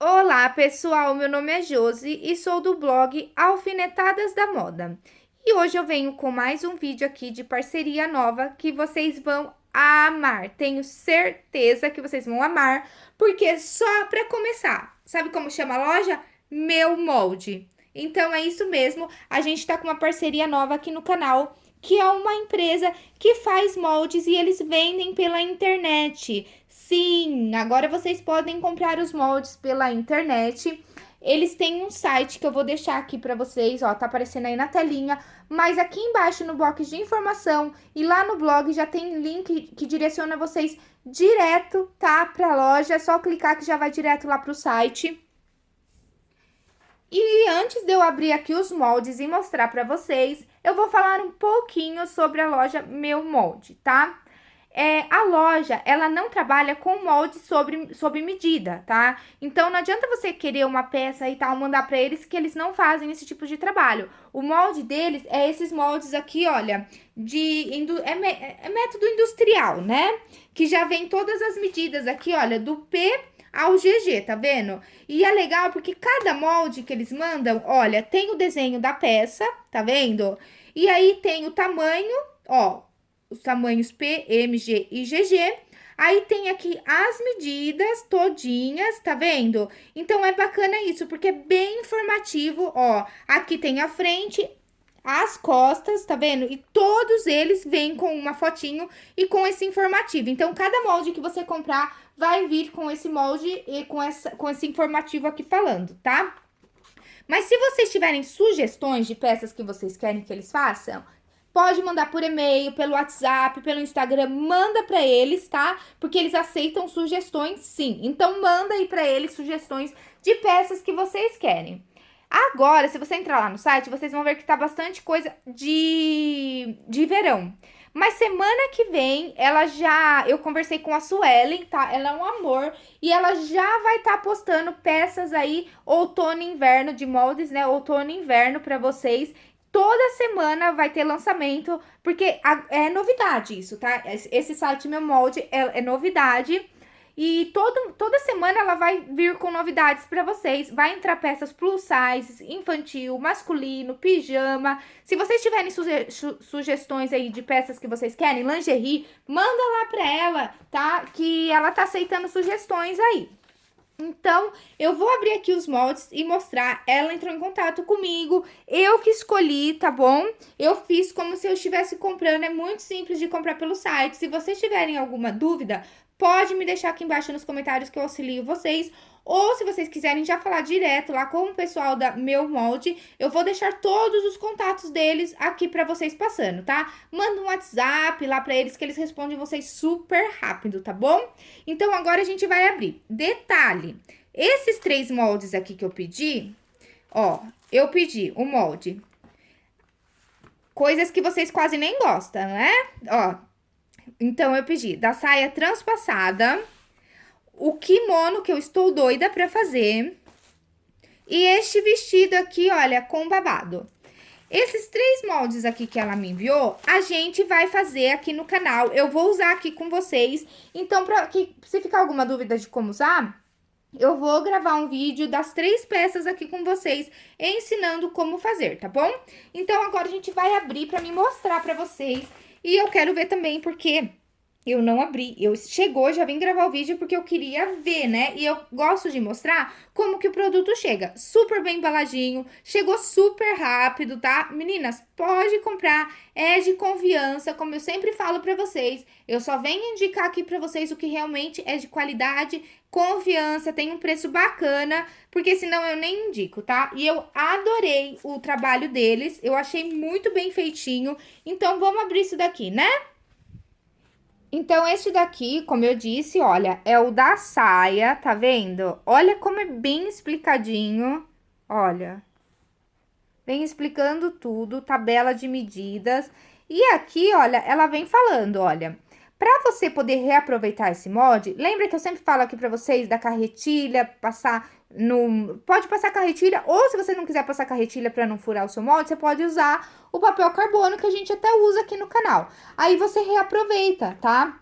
Olá, pessoal! Meu nome é Josi e sou do blog Alfinetadas da Moda. E hoje eu venho com mais um vídeo aqui de parceria nova que vocês vão amar. Tenho certeza que vocês vão amar, porque só para começar, sabe como chama a loja? Meu Molde. Então é isso mesmo, a gente tá com uma parceria nova aqui no canal que é uma empresa que faz moldes e eles vendem pela internet. Sim, agora vocês podem comprar os moldes pela internet. Eles têm um site que eu vou deixar aqui para vocês, ó, tá aparecendo aí na telinha, mas aqui embaixo no box de informação e lá no blog já tem link que direciona vocês direto, tá, pra loja, é só clicar que já vai direto lá pro site. E antes de eu abrir aqui os moldes e mostrar para vocês, eu vou falar um pouquinho sobre a loja Meu Molde, tá? É, a loja, ela não trabalha com molde sobre, sobre medida, tá? Então, não adianta você querer uma peça e tal, mandar para eles, que eles não fazem esse tipo de trabalho. O molde deles é esses moldes aqui, olha, de é, é método industrial, né? Que já vem todas as medidas aqui, olha, do P ao GG, tá vendo? E é legal porque cada molde que eles mandam, olha, tem o desenho da peça, tá vendo? E aí tem o tamanho, ó, os tamanhos P, G e GG. Aí tem aqui as medidas todinhas, tá vendo? Então, é bacana isso, porque é bem informativo, ó. Aqui tem a frente, as costas, tá vendo? E todos eles vêm com uma fotinho e com esse informativo. Então, cada molde que você comprar vai vir com esse molde e com, essa, com esse informativo aqui falando, tá? Mas se vocês tiverem sugestões de peças que vocês querem que eles façam, pode mandar por e-mail, pelo WhatsApp, pelo Instagram, manda para eles, tá? Porque eles aceitam sugestões, sim. Então, manda aí para eles sugestões de peças que vocês querem. Agora, se você entrar lá no site, vocês vão ver que tá bastante coisa de, de verão. Mas semana que vem, ela já... Eu conversei com a Suelen, tá? Ela é um amor. E ela já vai estar tá postando peças aí, outono e inverno, de moldes, né? Outono e inverno pra vocês. Toda semana vai ter lançamento, porque é novidade isso, tá? Esse site Meu Molde é, é novidade. E todo, toda semana ela vai vir com novidades para vocês. Vai entrar peças plus size, infantil, masculino, pijama. Se vocês tiverem suge sugestões aí de peças que vocês querem, lingerie, manda lá para ela, tá? Que ela tá aceitando sugestões aí. Então, eu vou abrir aqui os moldes e mostrar. Ela entrou em contato comigo, eu que escolhi, tá bom? Eu fiz como se eu estivesse comprando, é muito simples de comprar pelo site. Se vocês tiverem alguma dúvida, pode me deixar aqui embaixo nos comentários que eu auxilio vocês. Ou se vocês quiserem já falar direto lá com o pessoal da Meu Molde, eu vou deixar todos os contatos deles aqui pra vocês passando, tá? Manda um WhatsApp lá pra eles que eles respondem vocês super rápido, tá bom? Então, agora a gente vai abrir. Detalhe, esses três moldes aqui que eu pedi, ó, eu pedi o molde coisas que vocês quase nem gostam, né? Ó, então, eu pedi da saia transpassada, o kimono que eu estou doida pra fazer, e este vestido aqui, olha, com babado. Esses três moldes aqui que ela me enviou, a gente vai fazer aqui no canal. Eu vou usar aqui com vocês. Então, pra que, se ficar alguma dúvida de como usar, eu vou gravar um vídeo das três peças aqui com vocês, ensinando como fazer, tá bom? Então, agora a gente vai abrir pra me mostrar pra vocês e eu quero ver também porque eu não abri. Eu chegou, já vim gravar o vídeo porque eu queria ver, né? E eu gosto de mostrar como que o produto chega. Super bem embaladinho, chegou super rápido, tá? Meninas, pode comprar, é de confiança, como eu sempre falo pra vocês. Eu só venho indicar aqui pra vocês o que realmente é de qualidade, confiança, tem um preço bacana, porque senão eu nem indico, tá? E eu adorei o trabalho deles, eu achei muito bem feitinho. Então, vamos abrir isso daqui, né? Então, este daqui, como eu disse, olha, é o da saia, tá vendo? Olha como é bem explicadinho, olha. Vem explicando tudo, tabela de medidas. E aqui, olha, ela vem falando, olha... Para você poder reaproveitar esse molde, lembra que eu sempre falo aqui para vocês da carretilha, passar no... Pode passar carretilha, ou se você não quiser passar carretilha para não furar o seu molde, você pode usar o papel carbono que a gente até usa aqui no canal. Aí você reaproveita, tá?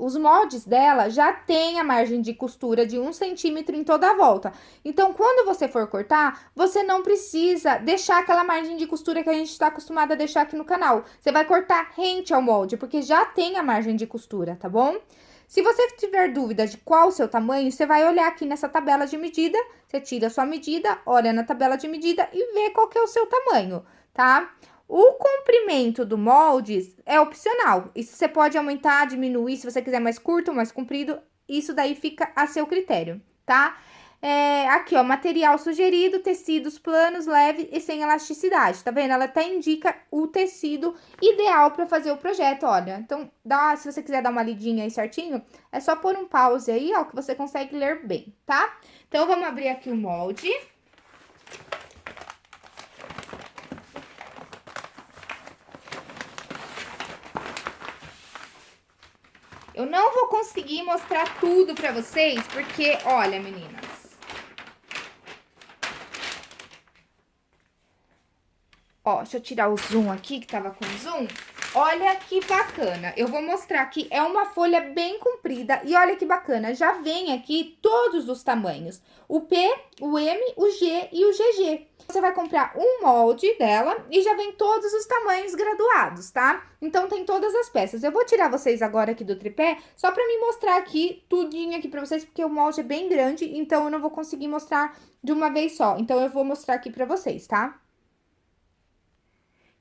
os moldes dela já tem a margem de costura de um centímetro em toda a volta. Então, quando você for cortar, você não precisa deixar aquela margem de costura que a gente está acostumado a deixar aqui no canal. Você vai cortar rente ao molde, porque já tem a margem de costura, tá bom? Se você tiver dúvida de qual o seu tamanho, você vai olhar aqui nessa tabela de medida, você tira a sua medida, olha na tabela de medida e vê qual é o seu tamanho, tá? O comprimento do molde é opcional. Isso você pode aumentar, diminuir, se você quiser mais curto, mais comprido. Isso daí fica a seu critério, tá? É, aqui, ó, material sugerido, tecidos planos, leves e sem elasticidade, tá vendo? Ela até indica o tecido ideal para fazer o projeto, olha. Então, dá, se você quiser dar uma lidinha aí certinho, é só pôr um pause aí, ó, que você consegue ler bem, tá? Então, vamos abrir aqui o molde. Eu não vou conseguir mostrar tudo pra vocês, porque, olha, meninas. Ó, deixa eu tirar o zoom aqui, que tava com zoom. Olha que bacana. Eu vou mostrar aqui, é uma folha bem comprida. E olha que bacana, já vem aqui todos os tamanhos. O P, o M, o G e o GG. Você vai comprar um molde dela e já vem todos os tamanhos graduados, tá? Então, tem todas as peças. Eu vou tirar vocês agora aqui do tripé, só pra me mostrar aqui tudinho aqui pra vocês, porque o molde é bem grande, então eu não vou conseguir mostrar de uma vez só. Então, eu vou mostrar aqui pra vocês, tá?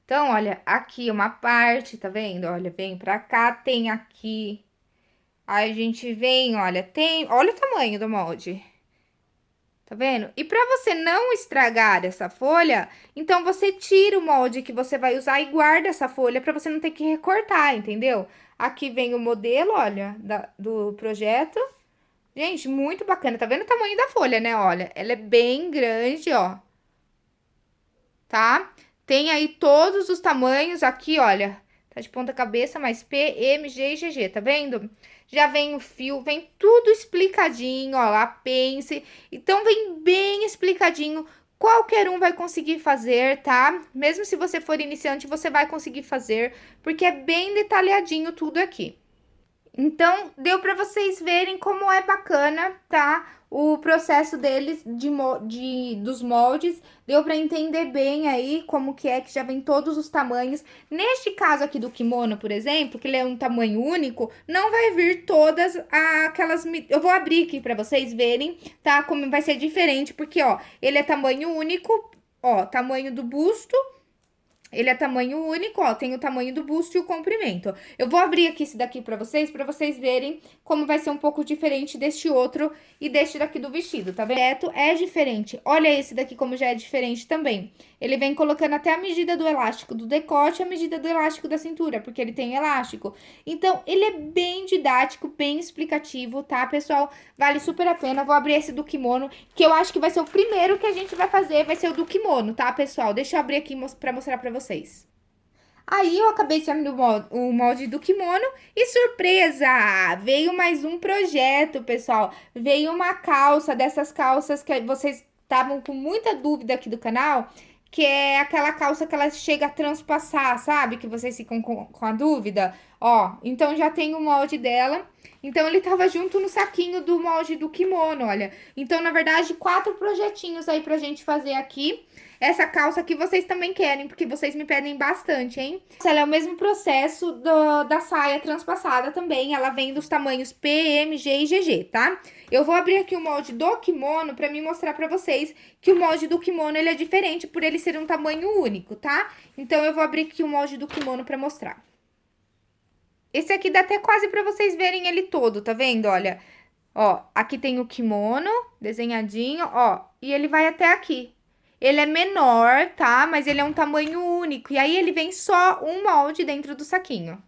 Então, olha, aqui uma parte, tá vendo? Olha, vem pra cá, tem aqui. Aí, a gente vem, olha, tem... Olha o tamanho do molde. Tá vendo? E pra você não estragar essa folha, então você tira o molde que você vai usar e guarda essa folha pra você não ter que recortar, entendeu? Aqui vem o modelo, olha, da, do projeto. Gente, muito bacana. Tá vendo o tamanho da folha, né? Olha, ela é bem grande, ó. Tá? Tem aí todos os tamanhos aqui, olha. Tá de ponta cabeça, mais P, M, G e GG, tá vendo? Já vem o fio, vem tudo explicadinho, ó, lá, pense. Então, vem bem explicadinho. Qualquer um vai conseguir fazer, tá? Mesmo se você for iniciante, você vai conseguir fazer, porque é bem detalhadinho tudo aqui. Então, deu para vocês verem como é bacana, tá? O processo deles de, de dos moldes, deu para entender bem aí como que é que já vem todos os tamanhos. Neste caso aqui do kimono, por exemplo, que ele é um tamanho único, não vai vir todas aquelas... Eu vou abrir aqui para vocês verem, tá? Como vai ser diferente, porque, ó, ele é tamanho único, ó, tamanho do busto ele é tamanho único, ó, tem o tamanho do busto e o comprimento. Eu vou abrir aqui esse daqui pra vocês, pra vocês verem como vai ser um pouco diferente deste outro e deste daqui do vestido, tá vendo? É diferente. Olha esse daqui como já é diferente também. Ele vem colocando até a medida do elástico do decote e a medida do elástico da cintura, porque ele tem elástico. Então, ele é bem didático, bem explicativo, tá, pessoal? Vale super a pena. Vou abrir esse do kimono, que eu acho que vai ser o primeiro que a gente vai fazer, vai ser o do kimono, tá, pessoal? Deixa eu abrir aqui pra mostrar pra vocês vocês. Aí, eu acabei de abrir o molde do kimono e surpresa! Veio mais um projeto, pessoal. Veio uma calça, dessas calças que vocês estavam com muita dúvida aqui do canal, que é aquela calça que ela chega a transpassar, sabe? Que vocês ficam com, com a dúvida. Ó, então já tem o molde dela. Então, ele tava junto no saquinho do molde do kimono, olha. Então, na verdade, quatro projetinhos aí pra gente fazer aqui essa calça que vocês também querem, porque vocês me pedem bastante, hein? Ela é o mesmo processo do, da saia transpassada também, ela vem dos tamanhos P, M, G e GG, tá? Eu vou abrir aqui o molde do kimono pra me mostrar pra vocês que o molde do kimono, ele é diferente por ele ser um tamanho único, tá? Então, eu vou abrir aqui o molde do kimono pra mostrar. Esse aqui dá até quase pra vocês verem ele todo, tá vendo? Olha, ó, aqui tem o kimono desenhadinho, ó, e ele vai até aqui, ele é menor, tá? Mas ele é um tamanho único. E aí, ele vem só um molde dentro do saquinho.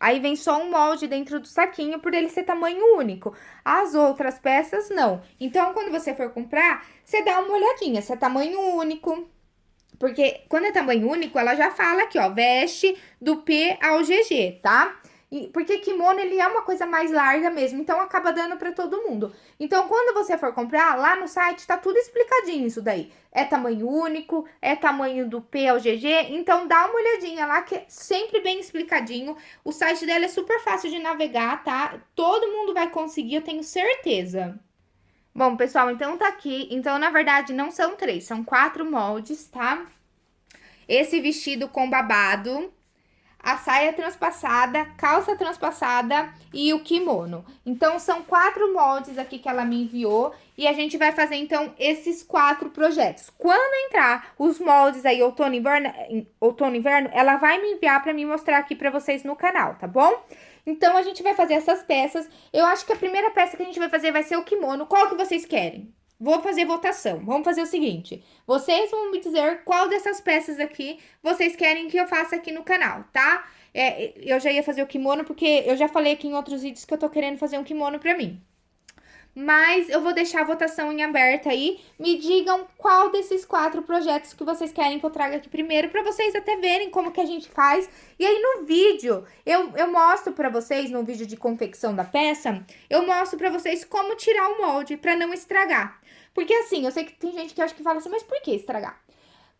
Aí, vem só um molde dentro do saquinho por ele ser tamanho único. As outras peças, não. Então, quando você for comprar, você dá uma olhadinha se é tamanho único. Porque quando é tamanho único, ela já fala aqui, ó, veste do P ao GG, tá? porque kimono, ele é uma coisa mais larga mesmo, então acaba dando para todo mundo. Então, quando você for comprar, lá no site tá tudo explicadinho isso daí. É tamanho único, é tamanho do P ao GG, então dá uma olhadinha lá que é sempre bem explicadinho. O site dela é super fácil de navegar, tá? Todo mundo vai conseguir, eu tenho certeza. Bom, pessoal, então tá aqui. Então, na verdade, não são três, são quatro moldes, tá? Esse vestido com babado, a saia transpassada, calça transpassada e o kimono. Então, são quatro moldes aqui que ela me enviou e a gente vai fazer, então, esses quatro projetos. Quando entrar os moldes aí, outono e inverno, outono inverno, ela vai me enviar para me mostrar aqui para vocês no canal, tá bom? Então, a gente vai fazer essas peças. Eu acho que a primeira peça que a gente vai fazer vai ser o kimono. Qual que vocês querem? Vou fazer votação. Vamos fazer o seguinte. Vocês vão me dizer qual dessas peças aqui vocês querem que eu faça aqui no canal, tá? É, eu já ia fazer o kimono porque eu já falei aqui em outros vídeos que eu tô querendo fazer um kimono pra mim mas eu vou deixar a votação em aberto aí. Me digam qual desses quatro projetos que vocês querem que eu traga aqui primeiro, para vocês até verem como que a gente faz. E aí no vídeo, eu, eu mostro para vocês, no vídeo de confecção da peça, eu mostro para vocês como tirar o molde para não estragar. Porque assim, eu sei que tem gente que acha que fala assim, mas por que estragar?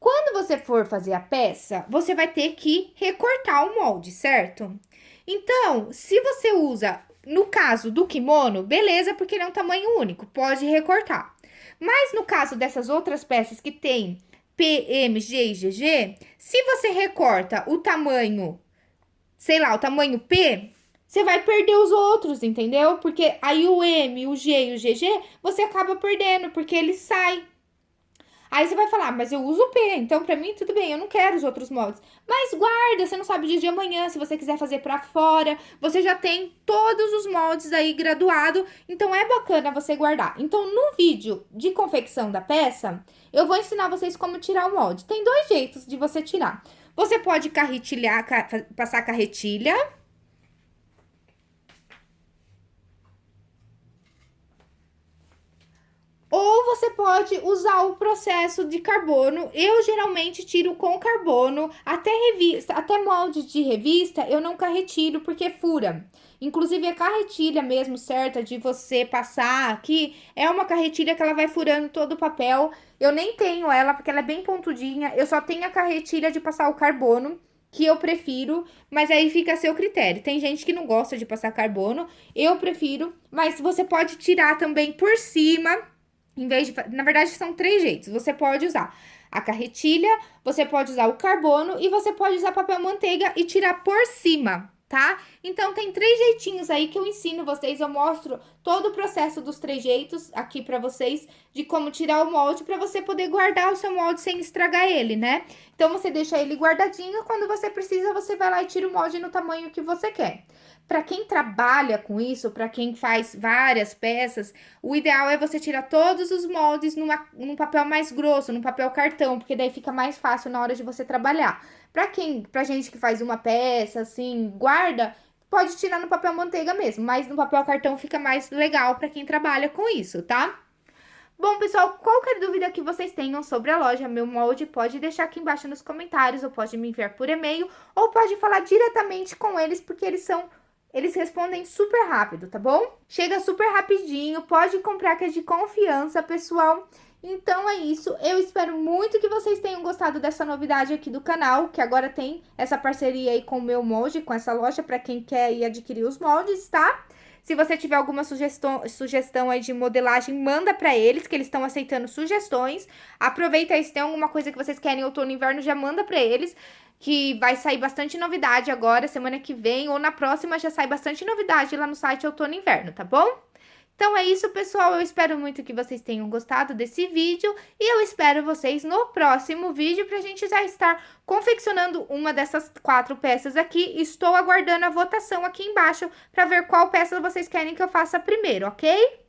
Quando você for fazer a peça, você vai ter que recortar o molde, certo? Então, se você usa no caso do kimono, beleza, porque ele é um tamanho único, pode recortar. Mas no caso dessas outras peças que tem P, M, G e GG, se você recorta o tamanho, sei lá, o tamanho P, você vai perder os outros, entendeu? Porque aí o M, o G e o GG, você acaba perdendo, porque ele sai. Aí você vai falar, mas eu uso o P, então pra mim tudo bem, eu não quero os outros moldes. Mas guarda, você não sabe o dia de amanhã, se você quiser fazer pra fora, você já tem todos os moldes aí graduado, então é bacana você guardar. Então no vídeo de confecção da peça, eu vou ensinar vocês como tirar o molde. Tem dois jeitos de você tirar. Você pode carretilhar, passar carretilha, Ou você pode usar o processo de carbono. Eu geralmente tiro com carbono, até revista, até molde de revista, eu não carretilho porque fura. Inclusive a carretilha mesmo certa de você passar aqui, é uma carretilha que ela vai furando todo o papel. Eu nem tenho ela porque ela é bem pontudinha, eu só tenho a carretilha de passar o carbono que eu prefiro, mas aí fica a seu critério. Tem gente que não gosta de passar carbono, eu prefiro, mas você pode tirar também por cima em vez de, na verdade, são três jeitos. Você pode usar a carretilha, você pode usar o carbono e você pode usar papel manteiga e tirar por cima, tá? Então, tem três jeitinhos aí que eu ensino vocês, eu mostro todo o processo dos três jeitos aqui pra vocês, de como tirar o molde pra você poder guardar o seu molde sem estragar ele, né? Então, você deixa ele guardadinho, quando você precisa, você vai lá e tira o molde no tamanho que você quer. Para quem trabalha com isso, para quem faz várias peças, o ideal é você tirar todos os moldes numa, num papel mais grosso, num papel cartão, porque daí fica mais fácil na hora de você trabalhar. Para quem, pra gente que faz uma peça, assim, guarda, pode tirar no papel manteiga mesmo, mas no papel cartão fica mais legal para quem trabalha com isso, tá? Bom, pessoal, qualquer dúvida que vocês tenham sobre a loja Meu Molde, pode deixar aqui embaixo nos comentários, ou pode me enviar por e-mail, ou pode falar diretamente com eles, porque eles são eles respondem super rápido, tá bom? Chega super rapidinho, pode comprar que é de confiança, pessoal. Então é isso, eu espero muito que vocês tenham gostado dessa novidade aqui do canal, que agora tem essa parceria aí com o meu molde, com essa loja, para quem quer ir adquirir os moldes, tá? Se você tiver alguma sugestão, sugestão aí de modelagem, manda para eles, que eles estão aceitando sugestões. Aproveita aí, se tem alguma coisa que vocês querem outono e inverno, já manda para eles que vai sair bastante novidade agora, semana que vem, ou na próxima já sai bastante novidade lá no site Outono e Inverno, tá bom? Então é isso, pessoal. Eu espero muito que vocês tenham gostado desse vídeo e eu espero vocês no próximo vídeo pra gente já estar confeccionando uma dessas quatro peças aqui. Estou aguardando a votação aqui embaixo pra ver qual peça vocês querem que eu faça primeiro, ok?